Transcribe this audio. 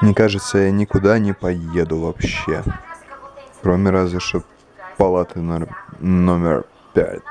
Мне кажется, я никуда не поеду вообще. Кроме разве что палаты номер пять.